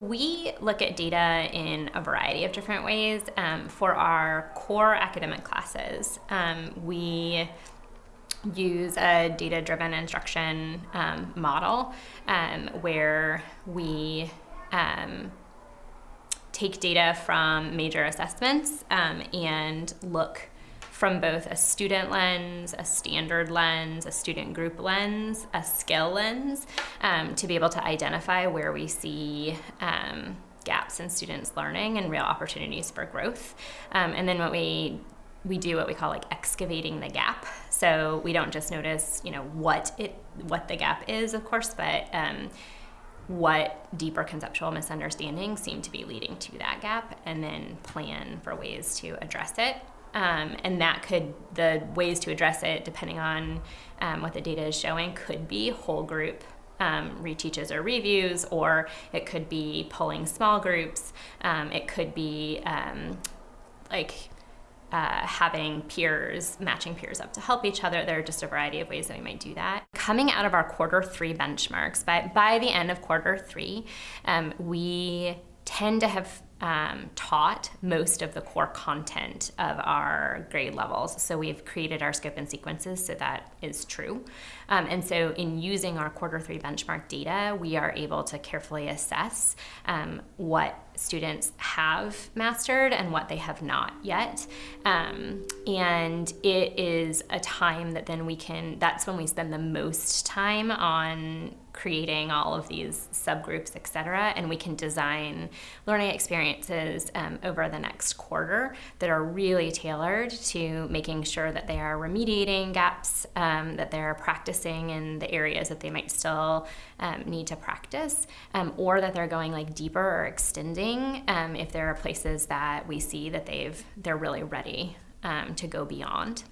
We look at data in a variety of different ways. Um, for our core academic classes, um, we use a data-driven instruction um, model um, where we um, take data from major assessments um, and look from both a student lens, a standard lens, a student group lens, a skill lens, um, to be able to identify where we see um, gaps in students' learning and real opportunities for growth. Um, and then what we we do what we call like excavating the gap. So we don't just notice, you know, what it what the gap is, of course, but um, what deeper conceptual misunderstandings seem to be leading to that gap, and then plan for ways to address it. Um, and that could, the ways to address it, depending on um, what the data is showing, could be whole group um, reteaches or reviews, or it could be pulling small groups. Um, it could be um, like uh, having peers, matching peers up to help each other. There are just a variety of ways that we might do that. Coming out of our quarter three benchmarks, by, by the end of quarter three, um, we tend to have um, taught most of the core content of our grade levels. So we've created our scope and sequences so that is true. Um, and so in using our quarter three benchmark data, we are able to carefully assess um, what students have mastered and what they have not yet. Um, and it is a time that then we can, that's when we spend the most time on creating all of these subgroups, et cetera, and we can design learning experiences um, over the next quarter that are really tailored to making sure that they are remediating gaps, um, that they're practicing in the areas that they might still um, need to practice, um, or that they're going like deeper or extending um, if there are places that we see that they've they're really ready um, to go beyond.